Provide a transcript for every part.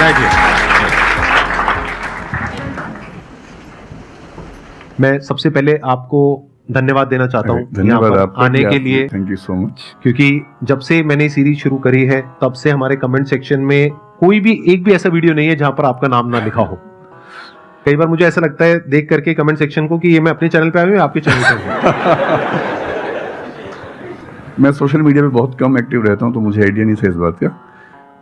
बैठिए मैं सबसे पहले आपको धन्यवाद देना चाहता हूँ धन्यवाद यहाँ पर आपका आने के लिए। थैंक यू सो मच क्योंकि जब से मैंने सीरीज़ शुरू करी है तब से हमारे कमेंट सेक्शन में कोई भी एक भी ऐसा वीडियो नहीं है जहाँ पर आपका नाम ना लिखा हो। कई बार मुझे ऐसा लगता है देख करके कमेंट सेक्शन को कि ये मैं अपने चैनल पे आया हूँ आपके चैनल पे मैं सोशल मीडिया पे बहुत कम एक्टिव रहता हूँ तो मुझे आइडिया नहीं था इस बात का।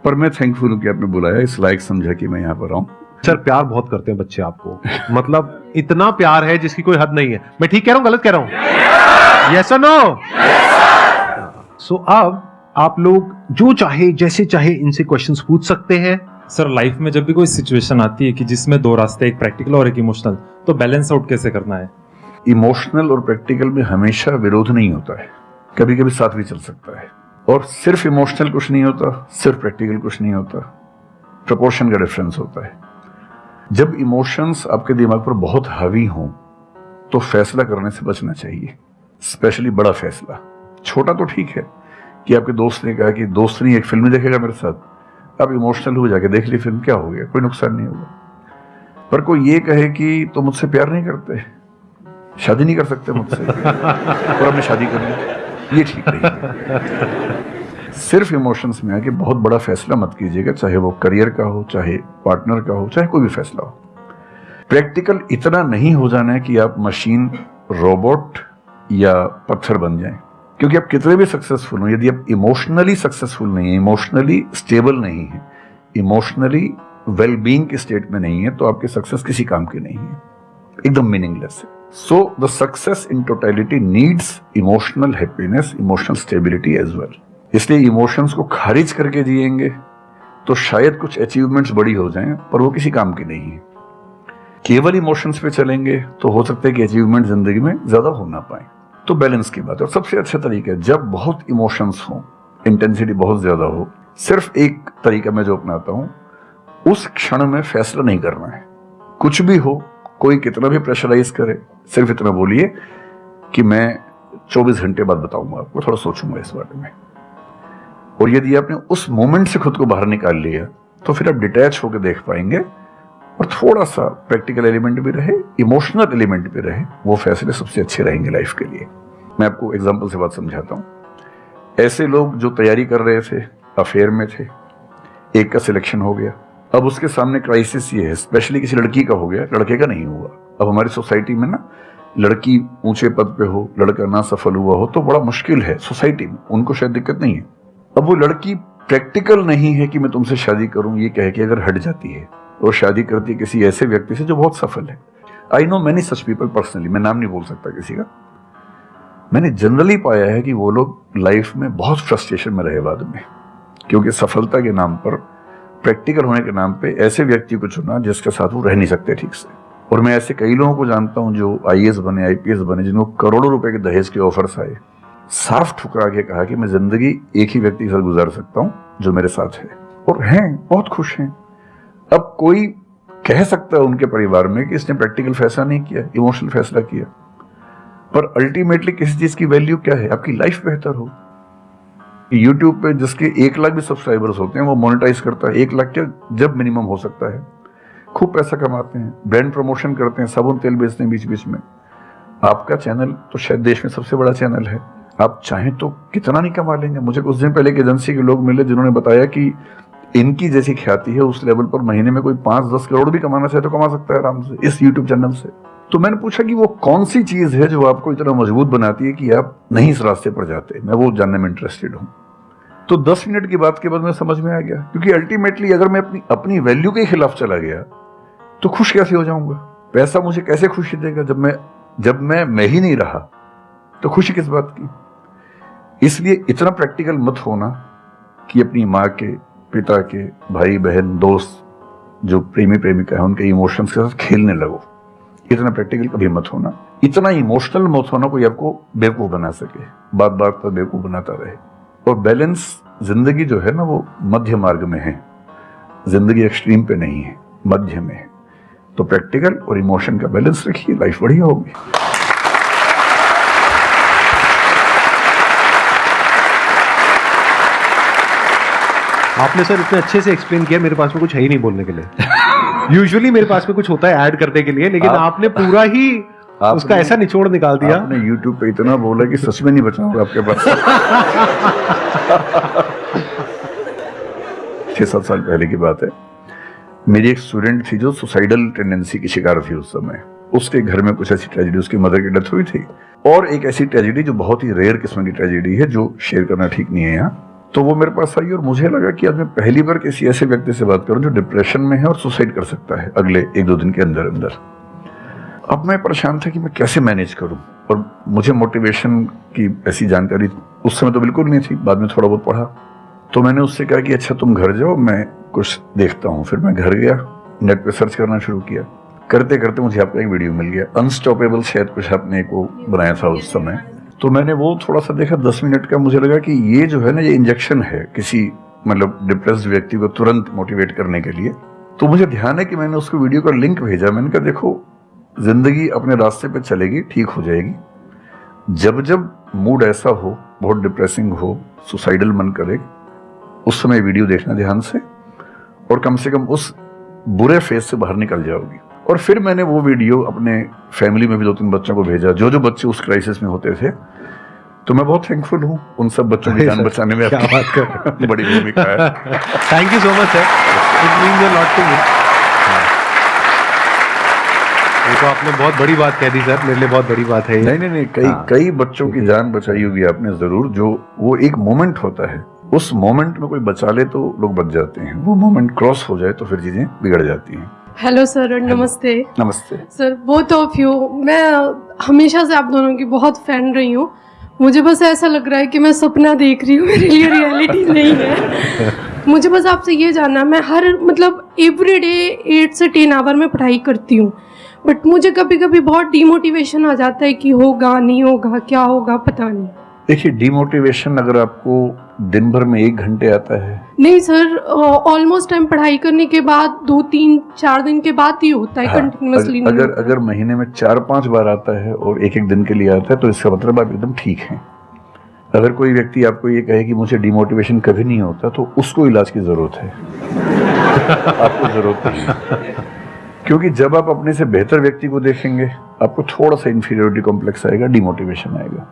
पर मैं थैंकफुल हूँ कि आपने बुलाया इस लायक समझा कि मैं यहाँ पर आऊँ सर प्यार बहुत करते हैं बच्चे आपको। मतलब इतना प्यार है जिसकी कोई हद नहीं है। मैं ठीक कह रहा हूँ गलत कह रहा हूँ? यस और नो सो अब आप लोग जो चाहे जैसे चाहे इनसे क्वेश्चंस पूछ सकते हैं। सर लाइफ में जब भी कोई सिचुएशन आती है कि जिसमें दो रास्ते एक प्रैक्टिकल और एक इमोशनल तो बैलेंस आउट कैसे करना है? इमोशनल और प्रैक्टिकल में हमेशा विरोध नहीं होता है। कभी कभी साथ भी चल सकता है। और सिर्फ़ इमोशनल कुछ नहीं होता सिर्फ़ प्रैक्टिकल कुछ नहीं होता। प्रपोर्शन का डिफरेंस होता है। जब इमोशंस आपके दिमाग पर बहुत हावी हों तो फैसला करने से बचना चाहिए। स्पेशली बड़ा फैसला। छोटा तो ठीक है कि आपके दोस्त ने कहा कि दोस्त नहीं एक फ़िल्म देखेगा मेरे साथ। आप इमोशनल हो जाके देख ली फ़िल्म क्या हो गया? कोई नुकसान नहीं होगा। पर कोई ये कहे कि तो मुझसे प्यार नहीं करते? शादी नहीं कर सकते मुझसे। और मैं शादी कर लूँ। ये ठीक नहीं सिर्फ़ इमोशंस में आके बहुत बड़ा फैसला मत कीजिएगा, चाहे वो करियर का हो, चाहे पार्टनर का हो, चाहे कोई भी फैसला हो। प्रैक्टिकल इतना नहीं हो जाना है कि आप मशीन रोबोट या पत्थर बन जाएँ। क्योंकि आप कितने भी सक्सेसफुल हो, यदि आप इमोशनली सक्सेसफुल नहीं है इमोशनली स्टेबल नहीं है इमोशनली वेलबींग के स्टेट में नहीं है तो आपकी सक्सेस किसी काम की नहीं है। एकदम मीनिंगलेस है। So the success in totality needs emotional happiness emotional stability as well इसलिए इमोशंस को खारिज करके जिएँगे तो शायद कुछ अचीवमेंट्स बड़ी हो जाएँ, पर वो किसी काम की नहीं है। केवल इमोशंस पे चलेंगे तो हो सकता है कि अचीवमेंट ज़िंदगी में ज़्यादा हो ना पाए। तो बैलेंस की बात है। और सबसे अच्छा तरीका है, जब बहुत इमोशंस हो इंटेंसिटी बहुत ज़्यादा हो, सिर्फ़ एक तरीका मैं जो अपनाता हूँ, उस क्षण में फैसला नहीं करना है। कुछ भी हो कोई कितना भी प्रेशराइज करे, सिर्फ़ इतना बोलिए कि मैं 24 घंटे बाद बताऊँगा आपको, थोड़ा सोचूँगा इस बारे में। और यदि आपने उस मोमेंट से खुद को बाहर निकाल लिया तो फिर आप डिटैच होकर देख पाएँगे और थोड़ा सा प्रैक्टिकल एलिमेंट भी रहे इमोशनल एलिमेंट भी रहे, वो फैसले सबसे अच्छे रहेंगे लाइफ के लिए। मैं आपको एग्ज़ाम्पल से बात समझाता हूँ। ऐसे लोग जो तैयारी कर रहे थे अफेयर में थे, एक का सिलेक्शन हो गया। अब उसके सामने क्राइसिस ये है स्पेशली किसी लड़की का हो गया, लड़के का नहीं हुआ। अब हमारी सोसाइटी में ना, लड़की ऊँचे पद पे हो, लड़का ना सफल हुआ हो तो बड़ा मुश्किल है सोसाइटी में, उनको शायद दिक्कत नहीं है। अब वो लड़की प्रैक्टिकल नहीं है कि मैं तुमसे शादी करूँ, ये कह के अगर हट जाती है, और शादी करती है किसी ऐसे व्यक्ति से जो बहुत सफल है। I know many such people personally मैं नाम नहीं बोल सकता किसी का। मैंने जनरली पाया है कि वो लोग लाइफ में बहुत फ्रस्ट्रेशन में रहे बाद में, क्योंकि सफलता के नाम पर प्रैक्टिकल होने के नाम पे ऐसे व्यक्ति को चुना जिसके साथ वो रह नहीं सकते ठीक से। और मैं ऐसे कई लोगों को जानता हूँ जो आई बने आईपीएस बने जिनको करोड़ों रुपए के दहेज के ऑफर्स आए। साफ़ ठुकरा के कहा कि मैं ज़िंदगी एक ही व्यक्ति के साथ गुजार सकता हूँ, जो मेरे साथ है। और हैं, बहुत खुश हैं। अब कोई कह सकता है उनके परिवार में कि इसने प्रैक्टिकल फैसला नहीं किया इमोशनल फैसला किया। पर अल्टीमेटली किसी चीज़ की वैल्यू क्या है? आपकी लाइफ बेहतर हो। यूट्यूब पे जिसके एक लाख भी सब्सक्राइबर्स होते हैं, वो मोनेटाइज करता है। एक लाख क्या? जब मिनिमम हो सकता है। खूब पैसा कमाते हैं ब्रांड प्रमोशन करते हैं, साबुन तेल बेचते हैं बीच बीच में। आपका चैनल तो शायद देश में सबसे बड़ा चैनल है। आप चाहें तो कितना नहीं कमा लेंगे। मुझे कुछ दिन पहले एक एजेंसी के लोग मिले, जिन्होंने बताया कि इनकी जैसी ख्याति है, उस लेवल पर महीने में कोई पाँच दस करोड़ भी कमाना चाहे तो कमा सकता है आराम से, इस यूट्यूब चैनल से। तो मैंने पूछा कि वो कौन सी चीज़ है जो आपको इतना मज़बूत बनाती है कि आप नहीं इस रास्ते पर जाते? मैं वो जानने में इंटरेस्टेड हूँ। तो दस मिनट की बात के बाद मैं समझ में आ गया। क्योंकि अल्टीमेटली अगर मैं अपनी अपनी वैल्यू के खिलाफ चला गया तो खुश कैसे हो जाऊँगा? पैसा मुझे कैसे खुशी देगा? जब मैं जब मैं मैं ही नहीं रहा तो खुशी किस बात की? इसलिए इतना प्रैक्टिकल मत होना कि अपनी माँ के, पिता के भाई बहन दोस्त, जो प्रेमी प्रेमिका है, उनके इमोशंस के साथ खेलने लगो। इतना प्रैक्टिकल कभी मत होना। इतना इमोशनल मत होना कोई आपको बेवकूफ़ बना सके। बात बात पर बेवकूफ़ बनाता रहे। और बैलेंस ज़िंदगी जो है ना वो मध्य मार्ग में है। ज़िंदगी एक्सट्रीम पे नहीं है, मध्य में है। तो प्रैक्टिकल और इमोशन का बैलेंस रखिए लाइफ बढ़िया होगी। आपने सर इतने अच्छे से एक्सप्लेन किया मेरे पास में कुछ है ही नहीं बोलने के लिए। यूजुअली मेरे पास में कुछ होता है ऐड करने के लिए लेकिन आप- आपने पूरा ही आपने- उसका ऐसा निचोड़ निकाल दिया। आपने YouTube पे इतना बोला कि सच में नहीं बचाऊँगा आपके पास। छह सात साल पहले की बात है। मेरी एक स्टूडेंट थी जो सुसाइडल टेंडेंसी की शिकार थी उस समय। उसके घर में कुछ ऐसी ट्रेजेडी उसकी मदर की डेथ हुई थी। और एक ऐसी ट्रेजेडी जो बहुत ही रेयर किस्म की ट्रेजेडी है जो शेयर करना ठीक नहीं है यहाँ। तो वो मेरे पास आई और मुझे लगा कि आज मैं पहली बार किसी ऐसे व्यक्ति से बात करूँ जो डिप्रेशन में है और सुसाइड कर सकता है अगले एक दो दिन के अंदर अंदर। अब मैं परेशान था कि मैं कैसे मैनेज करूँ? और मुझे मोटिवेशन की ऐसी जानकारी उस समय तो बिल्कुल नहीं थी, बाद में थोड़ा बहुत पढ़ा। तो मैंने उससे कहा कि अच्छा तुम घर जाओ, मैं कुछ देखता हूँ। फिर मैं घर गया नेट पे सर्च करना शुरू किया। करते करते मुझे आपका एक वीडियो मिल गया। अनस्टॉपेबल शायद कुछ आपने को बनाया था उस समय। तो मैंने वो थोड़ा सा देखा, दस मिनट का मुझे लगा कि ये जो है ना, ये इंजेक्शन है किसी मतलब डिप्रेस व्यक्ति को तुरंत मोटिवेट करने के लिए। तो मुझे ध्यान है कि मैंने उसको वीडियो का लिंक भेजा। मैंने कहा, देखो, ज़िंदगी अपने रास्ते पर चलेगी, ठीक हो जाएगी। जब जब मूड ऐसा हो, बहुत डिप्रेसिंग हो सुसाइडल मन करे, उस समय वीडियो देखना ध्यान से, और कम से कम उस बुरे फ़ेज़ से बाहर निकल जाओगी। और फिर मैंने वो वीडियो अपने फैमिली में भी दो तीन बच्चों को भेजा। जो जो बच्चे उस क्राइसिस में होते थे तो मैं बहुत थैंकफुल हूँ उन सब बच्चों की जान बचाने में क्या आपकी बात कर बड़ी भूमिका है। Thank you so much sir it a lot to me ये तो आपने बहुत बड़ी बात कह दी सर मेरे लिए बहुत बड़ी बात है नहीं नहीं नहीं कई हाँ। कई बच्चों की जान बचाई होगी आपने ज़रूर। जो वो एक मोमेंट होता है। उस मोमेंट में कोई बचा ले तो लोग बच जाते हैं। वो मोमेंट क्रॉस हो जाए तो फिर चीज़ें बिगड़ जाती हैं। हेलो सर नमस्ते। नमस्ते। सर बोथ ऑफ़ यू मैं हमेशा से आप दोनों की बहुत फ़ैन रही हूँ। मुझे बस ऐसा लग रहा है कि मैं सपना देख रही हूँ मेरे लिए रियलिटी नहीं है। मुझे बस आपसे ये जानना है, मैं हर मतलब एवरी डे एट से टेन आवर में पढ़ाई करती हूँ। बट मुझे कभी कभी बहुत डिमोटिवेशन आ जाता है कि होगा नहीं होगा क्या होगा पता नहीं। देखिए डिमोटिवेशन अगर आपको दिन भर में एक घंटे आता है नहीं सर ऑलमोस्ट टाइम पढ़ाई करने के बाद दो तीन चार दिन के बाद ही होता है हाँ, कंटिन्यूसली अगर अगर अगर महीने में चार पाँच बार आता है और एक एक दिन के लिए आता है तो इसका मतलब आप एकदम ठीक हैं। अगर कोई व्यक्ति आपको ये कहे कि मुझे डिमोटिवेशन कभी नहीं होता तो उसको इलाज की ज़रूरत है। आपको ज़रूरत नहीं क्योंकि जब आप अपने से बेहतर व्यक्ति को देखेंगे आपको थोड़ा सा इंफीरियोरिटी कॉम्प्लेक्स आएगा डिमोटिवेशन आएगा।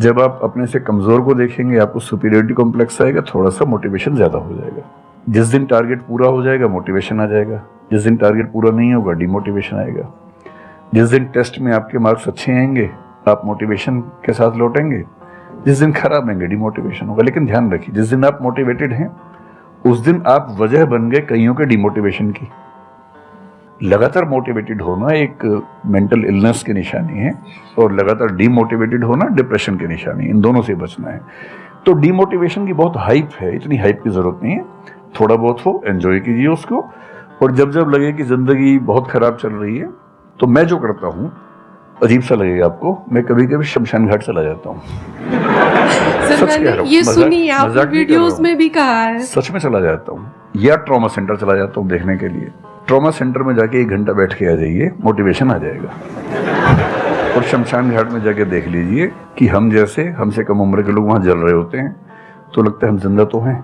जब आप अपने से कमज़ोर को देखेंगे, आपको सुपीरियोरिटी कॉम्प्लेक्स आएगा थोड़ा सा मोटिवेशन ज़्यादा हो जाएगा। जिस दिन टारगेट पूरा हो जाएगा मोटिवेशन आ जाएगा। जिस दिन टारगेट पूरा नहीं होगा डिमोटिवेशन आएगा। जिस दिन टेस्ट में आपके मार्क्स अच्छे आएँगे, आप मोटिवेशन के साथ लौटेंगे। जिस दिन खराब आएँगे डिमोटिवेशन होगा। लेकिन ध्यान रखिए, जिस दिन आप मोटिवेटेड हैं, उस दिन आप वजह बन गए कईयों के डिमोटिवेशन की। लगातार मोटिवेटेड होना एक मेंटल इलनेस की निशानी है और लगातार डीमोटिवेटेड होना डिप्रेशन की निशानी इन दोनों से बचना है। तो डीमोटिवेशन की बहुत हाइप है इतनी हाइप की ज़रूरत नहीं है। थोड़ा बहुत हो एंजॉय कीजिए उसको। और जब जब लगे कि ज़िंदगी बहुत खराब चल रही है तो मैं जो करता हूँ अजीब सा लगेगा आपको मैं कभी कभी शमशान घाट चला जाता हूँ। सच कह मैंने रहा ये सुनी आपने मज़ाक नहीं कर रहा वीडियोस में भी कहा है। सच में चला जाता हूँ या ट्रॉमा सेंटर चला जाता हूँ देखने के लिए। ट्रॉमा सेंटर में जाके एक घंटा बैठ के आ जाइए, मोटिवेशन आ जाएगा। और शमशान घाट में जाके देख लीजिए कि हम जैसे हमसे कम उम्र के लोग वहाँ जल रहे होते हैं तो लगता है हम ज़िंदा तो हैं।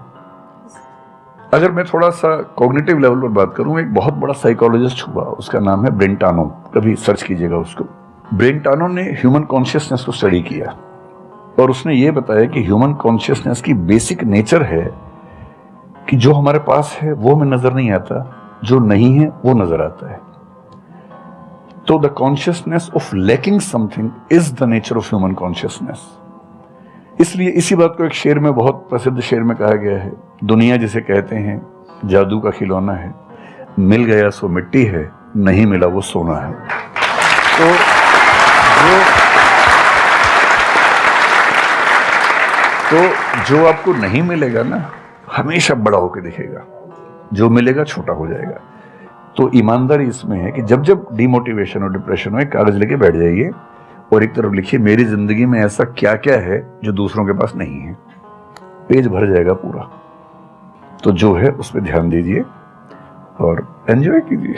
अगर मैं थोड़ा सा कॉग्निटिव लेवल पर बात करूँ, एक बहुत बड़ा साइकोलॉजिस्ट हुआ, उसका नाम है ब्रेंटानो कभी सर्च कीजिएगा उसको। ब्रेंटानो ने ह्यूमन कॉन्शियसनेस को स्टडी किया। और उसने ये बताया कि ह्यूमन कॉन्शियसनेस की बेसिक नेचर है कि जो हमारे पास है, वो हमें नज़र नहीं आता। जो नहीं है, वो नज़र आता है। तो the consciousness of lacking something is the nature of human consciousness इसलिए इसी बात को एक शेर में, बहुत प्रसिद्ध शेर में कहा गया है। दुनिया जिसे कहते हैं, जादू का खिलौना है। मिल गया सो मिट्टी है, नहीं मिला वो सोना है। तो जो तो जो आपको नहीं मिलेगा ना, हमेशा बड़ा होकर दिखेगा। जो मिलेगा छोटा हो जाएगा। तो ईमानदारी इसमें है कि जब जब डिमोटिवेशन और डिप्रेशन हो एक कागज़ लेके बैठ जाइए और एक तरफ़ लिखिए मेरी ज़िंदगी में ऐसा क्या क्या है जो दूसरों के पास नहीं है। पेज भर जाएगा पूरा। तो जो है उस पर ध्यान दीजिए और एंजॉय कीजिए।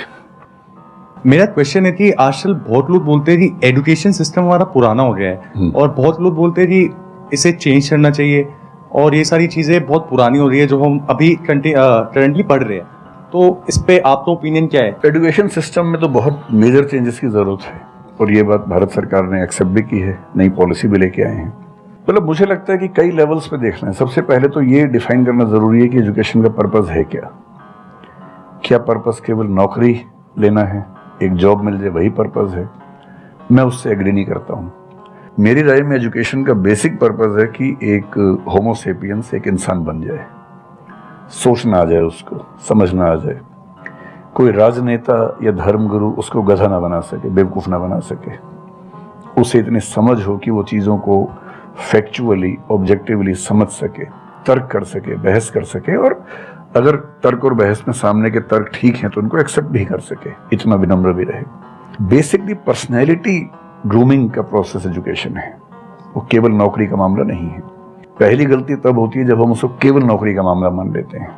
मेरा क्वेश्चन है कि आजकल बहुत लोग बोलते हैं कि एजुकेशन सिस्टम हमारा पुराना हो गया है हम्म। और बहुत लोग बोलते हैं कि इसे चेंज करना चाहिए। और ये सारी चीज़ें बहुत पुरानी हो रही है, जो हम अभी करंटली पढ़ रहे हैं। तो इस पे आपका ओपिनियन क्या है? एजुकेशन सिस्टम में तो बहुत मेजर चेंजेस की ज़रूरत है। और ये बात भारत सरकार ने एक्सेप्ट भी की है, नई पॉलिसी भी लेके आए हैं। मतलब मुझे लगता है कि कई लेवल्स पे देखना है। सबसे पहले तो ये डिफाइन करना ज़रूरी है कि एजुकेशन का पर्पज है क्या। क्या पर्पज केवल नौकरी लेना है? एक जॉब मिल जाए, वही पर्पज है। मैं उससे एग्री नहीं करता हूँ। मेरी राय में एजुकेशन का बेसिक पर्पज है कि एक होमोसेपियंस एक इंसान बन जाए। सोचना आ जाए उसको, समझना आ जाए। कोई राजनेता या धर्मगुरु उसको गधा ना बना सके, बेवकूफ़ ना बना सके। उसे इतनी समझ हो कि वो चीज़ों को फैक्चुअली ऑब्जेक्टिवली समझ सके, तर्क कर सके, बहस कर सके और अगर तर्क और बहस में सामने के तर्क ठीक हैं तो उनको एक्सेप्ट भी कर सके। इतना विनम्र भी रहे। बेसिकली पर्सनैलिटी ग्रूमिंग का प्रोसेस एजुकेशन है। वो केवल नौकरी का मामला नहीं है। पहली गलती तब होती है जब हम उसको केवल नौकरी का मामला मान लेते हैं।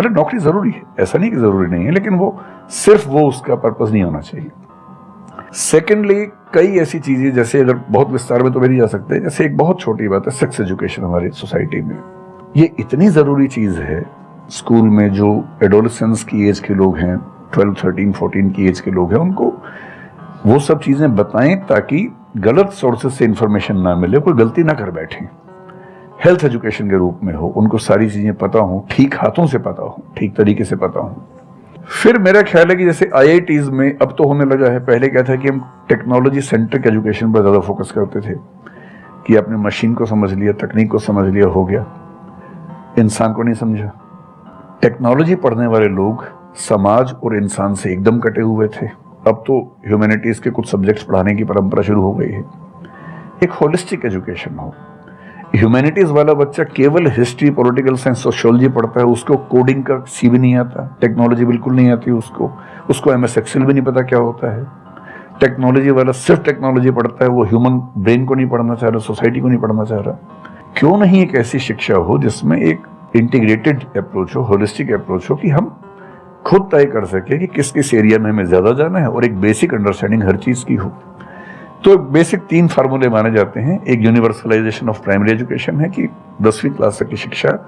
मतलब नौकरी ज़रूरी है, ऐसा नहीं कि ज़रूरी नहीं है, लेकिन वो सिर्फ़ वो उसका पर्पज नहीं होना चाहिए। सेकेंडली कई ऐसी चीज़ें, जैसे अगर बहुत विस्तार में तो मेरी जा सकते, जैसे एक बहुत छोटी बात है सेक्स एजुकेशन हमारी सोसाइटी में। ये इतनी ज़रूरी चीज़ है स्कूल में जो एडोलसेंस की एज के लोग हैं ट्वेल्व थर्टीन फोर्टीन की एज के लोग हैं, उनको वो सब चीज़ें बताएँ ताकि गलत सोर्सेज से इंफॉर्मेशन ना मिले, कोई गलती ना कर बैठे। हेल्थ एजुकेशन के रूप में हो, उनको सारी चीज़ें पता हो, ठीक हाथों से पता हो, ठीक तरीके से पता हो। फिर मेरा ख्याल है कि जैसे आई में अब तो होने लगा है, पहले क्या था कि हम टेक्नोलॉजी सेंट्रिक एजुकेशन पर ज़्यादा फोकस करते थे, कि आपने मशीन को समझ लिया तकनीक को समझ लिया, हो गया। इंसान को नहीं समझा। टेक्नोलॉजी पढ़ने वाले लोग समाज और इंसान से एकदम कटे हुए थे। अब तो ह्यूमैनिटीज़ के कुछ सब्जेक्ट्स पढ़ाने की परंपरा शुरू हो गई है। एक होलिस्टिक एजुकेशन हो। ह्यूमैनिटीज वाला बच्चा केवल हिस्ट्री पॉलिटिकल साइंस सोशियोलॉजी पढ़ता है, उसको कोडिंग का सी भी नहीं आता टेक्नोलॉजी बिल्कुल नहीं आती उसको उसको एम एस एक्सेल भी नहीं पता क्या होता है। टेक्नोलॉजी वाला सिर्फ़ टेक्नोलॉजी पढ़ता है, वो ह्यूमन ब्रेन को नहीं पढ़ना चाह रहा सोसाइटी को नहीं पढ़ना चाह रहा। क्यों नहीं एक ऐसी शिक्षा हो जिसमें एक इंटीग्रेटेड अप्रोच हो होलिस्टिक अप्रोच हो कि हम खुद तय कर सके कि किस किस एरिया में हमें ज़्यादा जाना है और एक बेसिक अंडरस्टैंडिंग हर चीज़ की हो। तो बेसिक तीन फार्मूले माने जाते हैं। एक यूनिवर्सलाइजेशन ऑफ़ प्राइमरी एजुकेशन है कि दसवीं क्लास तक की शिक्षा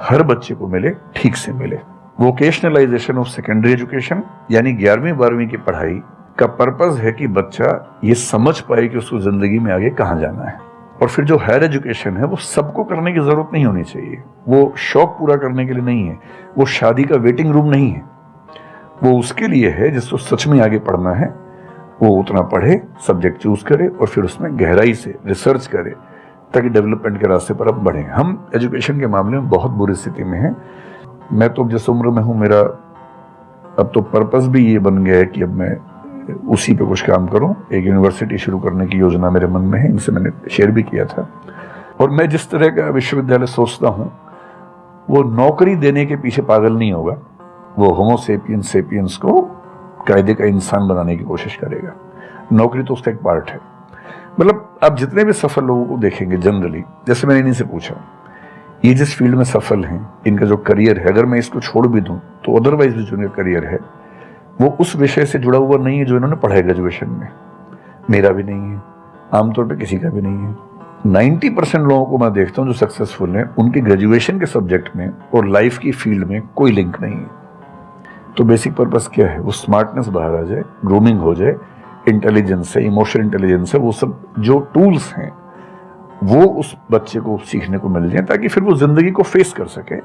हर बच्चे को मिले, ठीक से मिले। वोकेशनलाइजेशन ऑफ़ सेकेंडरी एजुकेशन यानी ग्यारहवीं, बारहवीं की पढ़ाई का पर्पज है कि बच्चा ये समझ पाए कि उसको ज़िंदगी में आगे कहाँ जाना है। और फिर जो हायर एजुकेशन है, वो सबको करने की ज़रूरत नहीं होनी चाहिए। वो शौक पूरा करने के लिए नहीं है। वो शादी का वेटिंग रूम नहीं है। वो उसके लिए है जिसको सच में आगे पढ़ना है। वो उतना पढ़े सब्जेक्ट चूज़ करे और फिर उसमें गहराई से रिसर्च करे, ताकि डेवलपमेंट के रास्ते पर अब बढ़े। हम एजुकेशन के मामले में बहुत बुरी स्थिति में हैं। मैं तो जिस उम्र में हूँ, मेरा अब तो पर्पस भी ये बन गया है कि अब मैं उसी पे कुछ काम करूँ। एक यूनिवर्सिटी शुरू करने की योजना मेरे मन में है, इनसे मैंने शेयर भी किया था। और मैं जिस तरह का विश्वविद्यालय सोचता हूँ, वो नौकरी देने के पीछे पागल नहीं होगा। वो होमोसेपियंस सेपियंस को कायदे का इंसान बनाने की कोशिश करेगा। नौकरी तो उसका एक पार्ट है। मतलब आप जितने भी सफल लोगों को देखेंगे जनरली जैसे मैंने इन्हीं से पूछा, ये जिस फ़ील्ड में सफल हैं, इनका जो करियर है, अगर मैं इसको छोड़ भी दूँ तो अदरवाइज़ भी जो इनका करियर है, वो उस विषय से जुड़ा हुआ नहीं है जो इन्होंने पढ़ा है ग्रेजुएशन में। मेरा भी नहीं है, आमतौर पर किसी का भी नहीं है। नाइन्टी परसेंट लोगों को मैं देखता हूँ जो सक्सेसफुल हैं, उनके ग्रेजुएशन के सब्जेक्ट में और लाइफ की फ़ील्ड में कोई लिंक नहीं है। तो बेसिक पर्पस क्या है? वो स्मार्टनेस बाहर आ जाए ग्रूमिंग हो जाए इंटेलिजेंस है इमोशनल इंटेलिजेंस है, वो सब जो टूल्स हैं, वो उस बच्चे को सीखने को मिल जाए ताकि फिर वो ज़िंदगी को फेस कर सके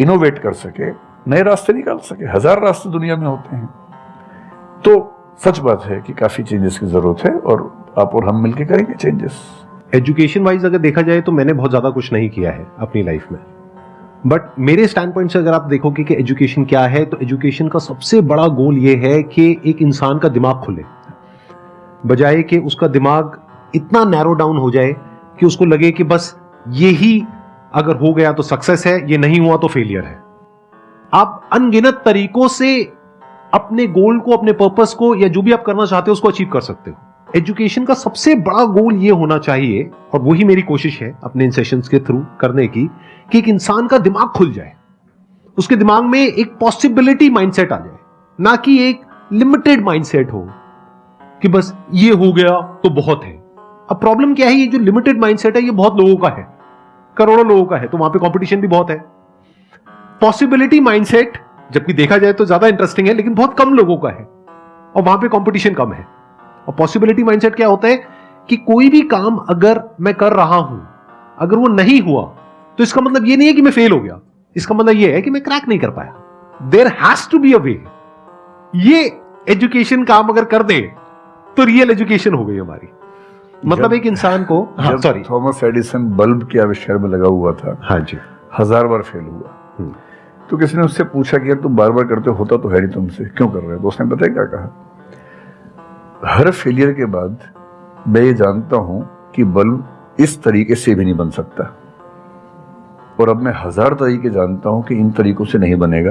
इनोवेट कर सके, नए रास्ते निकाल सके। हज़ार रास्ते दुनिया में होते हैं। तो सच बात है कि काफ़ी चेंजेस की ज़रूरत है और आप और हम मिलकर करेंगे चेंजेस एजुकेशन वाइज अगर देखा जाए तो मैंने बहुत ज़्यादा कुछ नहीं किया है अपनी लाइफ में। बट मेरे स्टैंड पॉइंट से अगर आप देखोगे कि एजुकेशन क्या है तो एजुकेशन का सबसे बड़ा गोल ये है कि एक इंसान का दिमाग खुले। बजाय कि उसका दिमाग इतना नैरो डाउन हो जाए कि उसको लगे कि बस ये ही अगर हो गया तो सक्सेस है, ये नहीं हुआ तो फेलियर है। आप अनगिनत तरीकों से अपने गोल को, अपने पर्पस को, या जो भी आप करना चाहते हो, उसको अचीव कर सकते हो। एजुकेशन का सबसे बड़ा गोल ये होना चाहिए, और वही मेरी कोशिश है अपने इन सेशंस के थ्रू करने की, कि एक इंसान का दिमाग खुल जाए। उसके दिमाग में एक पॉसिबिलिटी माइंडसेट आ जाए, ना कि एक लिमिटेड माइंडसेट हो, कि बस ये हो गया तो बहुत है। अब प्रॉब्लम क्या है, ये जो लिमिटेड माइंडसेट है, ये बहुत लोगों का है। करोड़ों लोगों का है तो वहाँ पे कंपटीशन भी बहुत है। पॉसिबिलिटी माइंडसेट जबकि देखा जाए तो ज़्यादा इंटरेस्टिंग है, लेकिन बहुत कम लोगों का है, और वहाँ पे कंपटीशन कम है। और पॉसिबिलिटी माइंडसेट क्या होता है कि कोई भी काम अगर मैं कर रहा हूँ अगर वो नहीं हुआ तो इसका मतलब ये नहीं है कि मैं फेल हो गया। इसका मतलब ये है कि मैं क्रैक नहीं कर पाया। There has to be a way ये एजुकेशन काम अगर कर दे तो रियल एजुकेशन हो गई हमारी। मतलब एक इंसान को हाँ सॉरी थॉमस एडिसन बल्ब के आविष्कार में लगा हुआ था हाँ जी। हज़ार बार फेल हुआ। हम्म। तो किसी ने उससे पूछा कि यार तुम बार बार करते होता तो है नहीं तुमसे। क्यों कर रहे हो? तो उसने पता है क्या कहा? हर फेलियर के बाद मैं ये जानता हूँ कि बल्ब इस तरीके से भी नहीं बन सकता। और अब मैं हज़ार तरीके जानता हूँ कि इन तरीकों से नहीं बनेगा।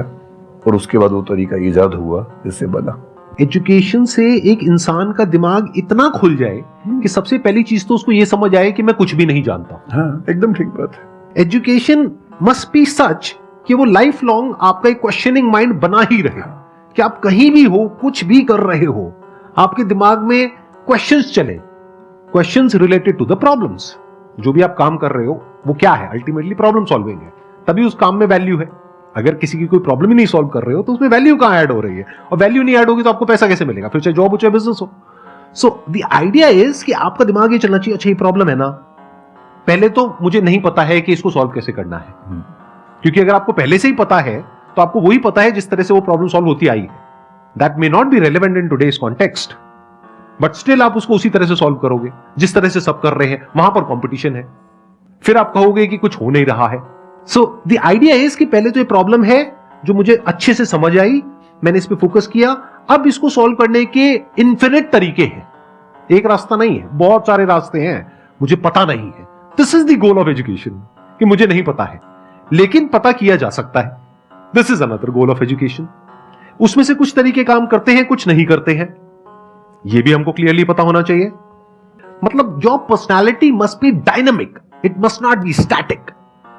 और उसके बाद वो तरीका ईजाद हुआ जिससे बना। एजुकेशन से एक इंसान का दिमाग इतना खुल जाए कि सबसे पहली चीज़ तो उसको ये समझ आए कि मैं कुछ भी नहीं जानता। हाँ एकदम ठीक बात है। एजुकेशन मस्ट बी सच कि वो लाइफ लॉन्ग आपका एक क्वेश्चनिंग माइंड बना ही रहे। कि आप कहीं भी हो कुछ भी कर रहे हो आपके दिमाग में क्वेश्चंस चले। Questions related to the problems जो भी आप काम कर रहे हो वो क्या है? अल्टीमेटली प्रॉब्लम सॉल्विंग है। तभी उस काम में वैल्यू है। अगर किसी की कोई प्रॉब्लम ही नहीं सॉल्व कर रहे हो तो उसमें वैल्यू कहाँ ऐड हो रही है? और वैल्यू नहीं ऐड होगी तो आपको पैसा कैसे मिलेगा? फिर चाहे जॉब हो चाहे बिज़नेस हो। सो द आइडिया इज़ कि आपका दिमाग ये चलना चाहिए अच्छा ये प्रॉब्लम है ना। पहले तो मुझे नहीं पता है कि इसको सॉल्व कैसे करना है। हम्म। क्योंकि अगर आपको पहले से ही पता है तो आपको वही पता है जिस तरह से वो प्रॉब्लम सॉल्व होती आई है। That may not be relevant in today's context but still आप उसको उसी तरह से सॉल्व करोगे। जिस तरह से सब कर रहे हैं, वहाँ पर कॉम्पिटिशन है। फिर आप कहोगे कि कुछ हो नहीं रहा है। सो द आइडिया इज़ कि पहले तो ये प्रॉब्लम है, जो मुझे अच्छे से समझ आई, मैंने इस पर फोकस किया। अब इसको सॉल्व करने के इन्फिनिट तरीके हैं। एक रास्ता नहीं है, बहुत सारे रास्ते हैं। मुझे पता नहीं है। This is the goal of education कि मुझे नहीं पता है। लेकिन पता किया जा सकता है। This is another goal of education उसमें से कुछ तरीके काम करते हैं कुछ नहीं करते हैं। यह भी हमको क्लियरली पता होना चाहिए। मतलब your personality must be dynamic it must not be static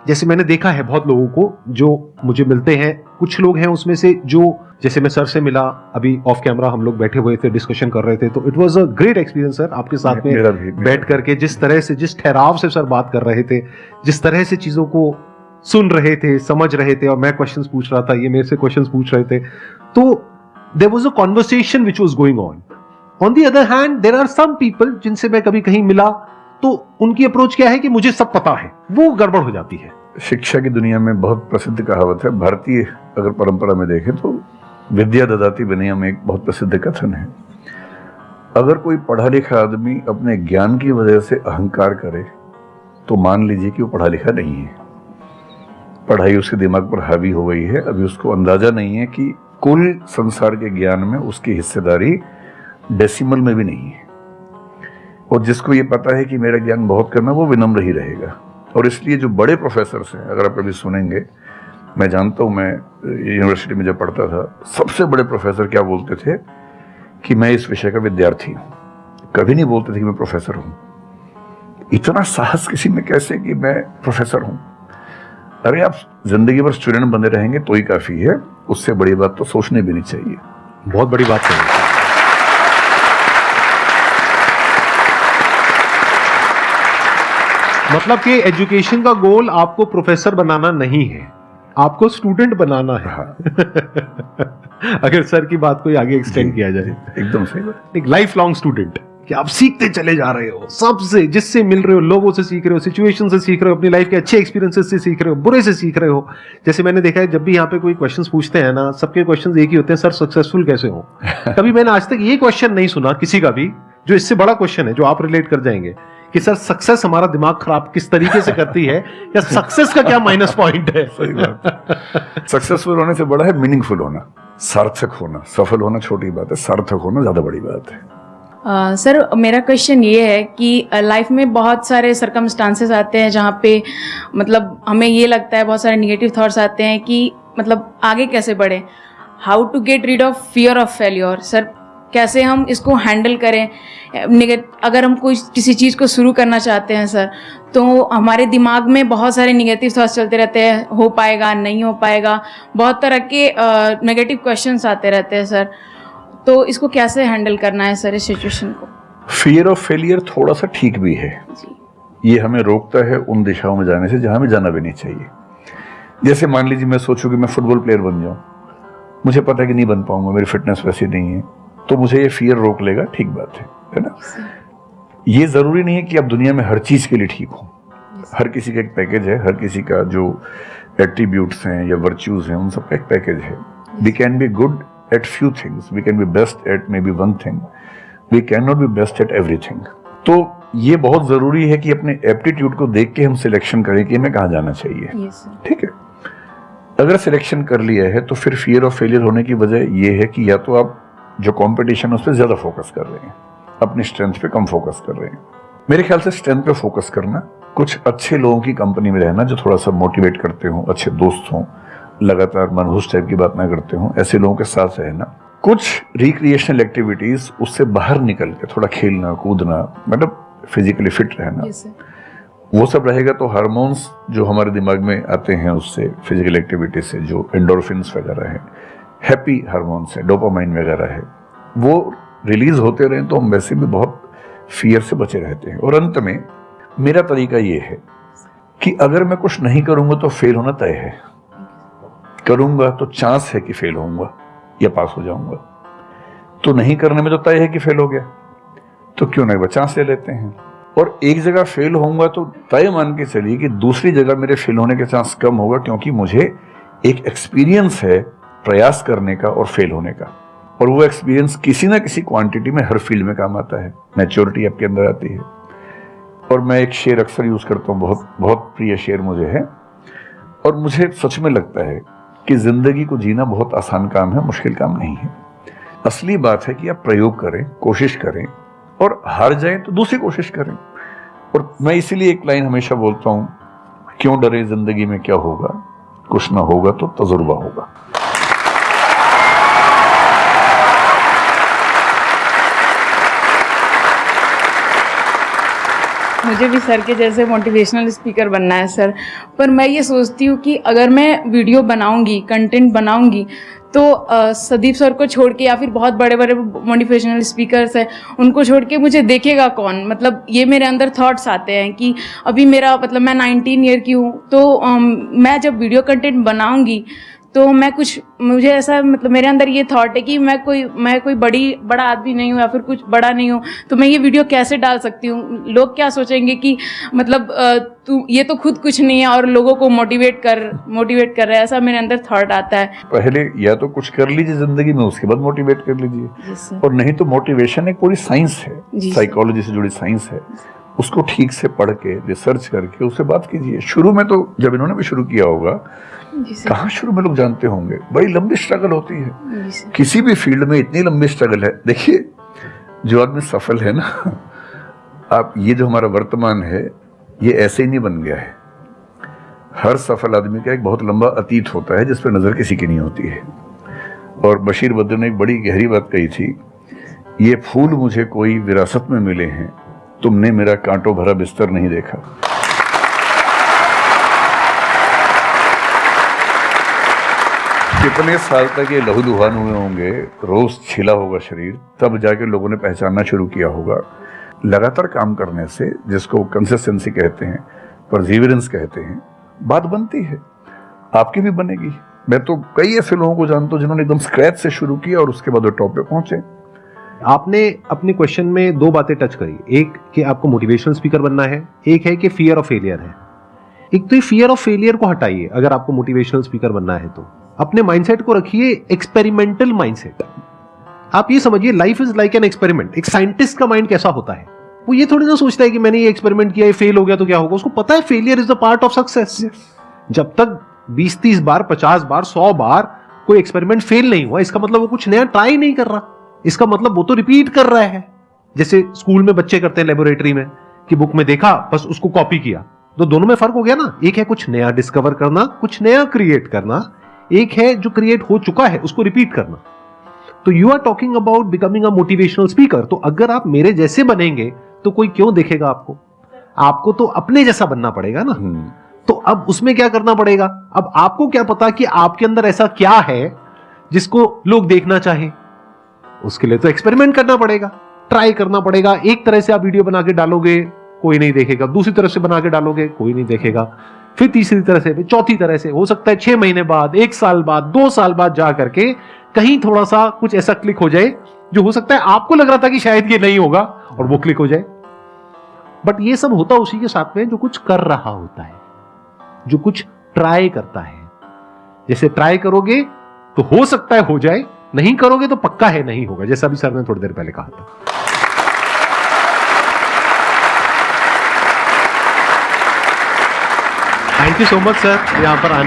जैसे मैंने देखा है बहुत लोगों को जो मुझे मिलते हैं कुछ लोग हैं उसमें से जो जैसे मैं सर से मिला अभी ऑफ़ कैमरा हम लोग बैठे हुए थे डिस्कशन कर रहे थे तो it was a great experience sir आपके साथ में बैठ करके जिस तरह से जिस ठहराव से सर बात कर रहे थे जिस तरह से चीज़ों को सुन रहे थे, समझ रहे थे और मैं क्वेश्चंस पूछ रहा था, ये मेरे से क्वेश्चंस पूछ रहे थे। तो there was a conversation which was going on on the other hand there are some people जिनसे मैं कभी कहीं मिला तो उनकी अप्रोच क्या है कि मुझे सब पता है। वो गड़बड़ हो जाती है। शिक्षा की दुनिया में बहुत प्रसिद्ध कहावत है, भारतीय अगर परंपरा में देखें तो विद्या ददाती विनय में एक बहुत प्रसिद्ध कथन है। अगर कोई पढ़ा लिखा आदमी अपने ज्ञान की वजह से अहंकार करे तो मान लीजिए कि वो पढ़ा लिखा नहीं है। पढ़ाई उसके दिमाग पर हावी हो गई है। अभी उसको अंदाज़ा नहीं है कि कुल संसार के ज्ञान में उसकी हिस्सेदारी डेसिमल में भी नहीं है। और जिसको ये पता है कि मेरा ज्ञान बहुत करना वो विनम्र ही रहेगा। और इसलिए जो बड़े प्रोफेसर हैं, अगर आप कभी सुनेंगे, मैं जानता हूँ, मैं यूनिवर्सिटी में जब पढ़ता था, सबसे बड़े प्रोफेसर क्या बोलते थे कि मैं इस विषय का विद्यार्थी हूँ। कभी नहीं बोलते थे कि मैं प्रोफेसर हूँ। इतना साहस किसी में कैसे कि मैं प्रोफेसर हूँ? अरे आप ज़िंदगी भर स्टूडेंट बने रहेंगे तो ही काफ़ी है। उससे बड़ी बात तो सोचने भी नहीं चाहिए। बहुत बड़ी बात है। मतलब कि एजुकेशन का गोल आपको प्रोफेसर बनाना नहीं है आपको स्टूडेंट बनाना है। हाँ। अगर सर की बात को आगे एक्सटेंड किया जाए। एकदम सही बात। लाइफ लॉन्ग स्टूडेंट कि आप सीखते चले जा रहे हो सबसे जिससे मिल रहे हो लोगों से सीख रहे हो सिचुएशन से सीख रहे हो अपनी लाइफ के अच्छे एक्सपीरियंसेस से सीख रहे हो बुरे से सीख रहे हो। जैसे मैंने देखा है जब भी यहाँ पे कोई क्वेश्चंस पूछते हैं ना सबके क्वेश्चंस एक ही होते हैं सर सक्सेसफुल कैसे हो? कभी मैंने आज तक ये क्वेश्चन नहीं सुना किसी का भी जो इससे बड़ा क्वेश्चन है जो आप रिलेट कर जाएँगे कि सर सक्सेस हमारा दिमाग खराब किस तरीके से करती है या सक्सेस का क्या माइनस पॉइंट है? सक्सेसफुल होने से बड़ा है मीनिंगफुल होना सार्थक होना सफल होना छोटी बात है सार्थक होना ज़्यादा बड़ी बात है। अ, सर मेरा क्वेश्चन ये है कि लाइफ में बहुत सारे सरकमस्टांसेस आते हैं जहाँ पे मतलब हमें ये लगता है बहुत सारे निगेटिव थॉट्स आते हैं कि मतलब आगे कैसे बढ़े? How to get rid of fear of failure sir कैसे हम इसको हैंडल करें? अगर हम कोई किसी चीज़ को शुरू करना चाहते हैं सर तो हमारे दिमाग में बहुत सारे निगेटिव थॉट्स चलते रहते हैं। हो पाएगा नहीं हो पाएगा? बहुत तरह के नेगेटिव क्वेश्चंस आते रहते हैं सर। तो इसको कैसे हैंडल करना है सर इस सिचुएशन को? फियर ऑफ़ फेलियर थोड़ा सा ठीक भी है। ये हमें रोकता है उन दिशाओं में जाने से जहाँ हमें जाना भी नहीं चाहिए। जैसे मान लीजिए मैं सोचूं कि मैं फुटबॉल प्लेयर बन जाऊँ। मुझे पता है कि नहीं बन पाऊँगा मेरी फिटनेस वैसी नहीं है। तो मुझे ये फियर रोक लेगा ठीक बात है है ना? ये ज़रूरी नहीं है कि आप दुनिया में हर चीज़ के लिए ठीक हो। हर किसी का एक पैकेज है हर किसी का जो एट्रीब्यूट्स हैं या वर्च्यूज हैं उन सब का एक पैकेज है। We can be good things we can be best at maybe one thing we can not be best at everything तो ये बहुत ज़रूरी है कि अपने एप्टीट्यूड को देख के हम सिलेक्शन करें कि हमें कहाँ जाना चाहिए। ठीक है? अगर सिलेक्शन कर लिया है तो फिर फियर ऑफ़ फेलियर होने की वजह यह है कि या तो आप जो कंपटीशन है उस पर ज़्यादा फोकस कर रहे हैं अपनी स्ट्रेंथ पे कम फोकस कर रहे हैं। मेरे ख्याल से स्ट्रेंथ पे फोकस करना कुछ अच्छे लोगों की कंपनी में रहना जो थोड़ा सा मोटिवेट करते हो अच्छे दोस्त हों लगातार मनहूस टाइप की बात ना करते हो। ऐसे लोगों के साथ रहना कुछ रिक्रिएशनल एक्टिविटीज़ उससे बाहर निकल के थोड़ा खेलना कूदना मतलब फिजिकली फिट रहना वो सब रहेगा तो हार्मोन्स जो हमारे दिमाग में आते हैं उससे फ़िज़िकल एक्टिविटी से जो एंडोर्फिन्स वगैरह है हैप्पी हार्मोन्स है डोपामाइन वगैरह है वो रिलीज़ होते रहें तो हम वैसे भी बहुत फियर से बचे रहते हैं। और अंत में मेरा तरीका ये है कि अगर मैं कुछ नहीं करूँगा तो फेल होना तय है। करूँगा तो चांस है कि फेल होऊँगा या पास हो जाऊँगा। तो नहीं करने में तो तय है कि फेल हो गया। तो क्यों नहीं चांस ले लेते हैं। और एक जगह फेल होऊँगा तो तय मान के चलिए कि दूसरी जगह मेरे फेल होने के चांस कम होगा क्योंकि मुझे एक एक्सपीरियंस है प्रयास करने का और फेल होने का। और वो एक्सपीरियंस किसी ना किसी क्वांटिटी में हर फ़ील्ड में काम आता है। मैच्योरिटी आपके अंदर आती है। और मैं एक शेर अक्सर यूज़ करता हूँ। बहुत बहुत प्रिय शेर मुझे है। और मुझे सच में लगता है कि ज़िंदगी को जीना बहुत आसान काम है, मुश्किल काम नहीं है। असली बात है कि आप प्रयोग करें, कोशिश करें और हार जाए तो दूसरी कोशिश करें। और मैं इसीलिए एक लाइन हमेशा बोलता हूँ, क्यों डरे ज़िंदगी में क्या होगा? कुछ ना होगा तो तजुर्बा होगा। मुझे भी सर के जैसे मोटिवेशनल स्पीकर बनना है, सर। पर मैं ये सोचती हूँ कि अगर मैं वीडियो बनाऊँगी कंटेंट बनाऊँगी तो सदीप सर को छोड़ के या फिर बहुत बड़े बड़े मोटिवेशनल स्पीकर्स हैं, उनको छोड़ के मुझे देखेगा कौन? मतलब ये मेरे अंदर थॉट्स आते हैं कि अभी मेरा मतलब मैं 19 ईयर की हूँ तो मैं जब वीडियो कंटेंट बनाऊँगी तो मैं कुछ मुझे ऐसा मतलब मेरे अंदर ये थॉट है कि मैं कोई मैं कोई बड़ी बड़ा आदमी नहीं हूँ या फिर कुछ बड़ा नहीं हूँ तो मैं ये वीडियो कैसे डाल सकती हूँ? लोग क्या सोचेंगे कि मतलब तू ये तो खुद कुछ नहीं है और लोगों को मोटिवेट कर मोटिवेट कर रहा है ऐसा मेरे अंदर थॉट आता है। पहले या तो कुछ कर लीजिए ज़िंदगी में उसके बाद मोटिवेट कर लीजिए। और नहीं तो मोटिवेशन एक पूरी साइंस है। साइकोलॉजी से जुड़ी साइंस है। उसको ठीक से पढ़ के रिसर्च करके उससे बात कीजिए। शुरू में तो जब इन्होंने भी शुरू किया होगा कहाँ शुरू में लोग जानते होंगे? बड़ी लंबी स्ट्रगल होती है। किसी भी फ़ील्ड में इतनी लंबी स्ट्रगल है। देखिए जो आदमी सफल है ना आप ये जो हमारा वर्तमान है ये ऐसे ही नहीं बन गया है। हर सफल आदमी का एक बहुत लंबा अतीत होता है जिस पर नज़र किसी की नहीं होती है। और बशीर बद्र ने एक बड़ी गहरी बात कही थी ये फूल मुझे कोई विरासत में मिले हैं। तुमने मेरा कांटों भरा बिस्तर नहीं देखा। कितने साल तक ये लहूलुहान हुए होंगे, रोज छिला होगा शरीर, तब जाके लोगों ने पहचानना शुरू किया होगा। लगातार काम करने से, जिसको कंसिस्टेंसी कहते हैं परजीवरेंस कहते हैं, बात बनती है। आपकी भी बनेगी। मैं तो कई ऐसे लोगों को जानता हूँ जिन्होंने एकदम स्क्रैच से शुरू किया और उसके बाद वो टॉप पे पहुँचे। आपने अपने क्वेश्चन में दो बातें टच करी। एक, कि आपको मोटिवेशनल स्पीकर बनना है। एक है कि फियर ऑफ़ फेलियर है। एक तो ये फियर ऑफ़ फेलियर को हटाइए, अगर आपको मोटिवेशनल स्पीकर बनना है तो। अपने माइंडसेट को रखिए एक्सपेरिमेंटल माइंडसेट आप ये समझिए life is like an experiment एक साइंटिस्ट का माइंड कैसा होता है? वो ये थोड़ी ना सोचता है कि मैंने ये एक्सपेरिमेंट किया ये फेल हो गया तो क्या होगा? उसको पता है failure is the part of success जब तक 20 30 बार 50 बार 100 बार कोई एक्सपेरिमेंट फेल नहीं हुआ इसका मतलब वो कुछ नया ट्राई नहीं कर रहा। इसका मतलब वो तो रिपीट कर रहा है। जैसे स्कूल में बच्चे करते हैं लेबोरेटरी में कि बुक में देखा बस उसको कॉपी किया। तो दोनों में फ़र्क हो गया ना? एक है कुछ नया डिस्कवर करना कुछ नया क्रिएट करना एक है जो क्रिएट हो चुका है उसको रिपीट करना। तो you are talking about becoming a motivational speaker तो अगर आप मेरे जैसे बनेंगे तो कोई क्यों देखेगा आपको? आपको तो अपने जैसा बनना पड़ेगा ना। तो अब उसमें क्या करना पड़ेगा? अब आपको क्या पता कि आपके अंदर ऐसा क्या है जिसको लोग देखना चाहे? उसके लिए तो एक्सपेरिमेंट करना पड़ेगा। ट्राई करना पड़ेगा। एक तरह से आप वीडियो बना के डालोगे कोई नहीं देखेगा। दूसरी तरफ़ से बना के डालोगे कोई नहीं देखेगा। फिर तीसरी तरह से चौथी तरह से, हो सकता है छह महीने बाद, एक साल बाद, दो साल बाद जा करके कहीं थोड़ा सा कुछ ऐसा क्लिक हो जाए, जो हो सकता है आपको लग रहा था कि शायद ये नहीं होगा और वो क्लिक हो जाए। बट ये सब होता उसी के साथ में जो कुछ कर रहा होता है, जो कुछ ट्राई करता है। जैसे ट्राई करोगे तो हो सकता है हो जाए, नहीं करोगे तो पक्का है नहीं होगा, जैसा भी सर ने थोड़ी देर पहले कहा था। Thank you so much sir यहाँ पर आने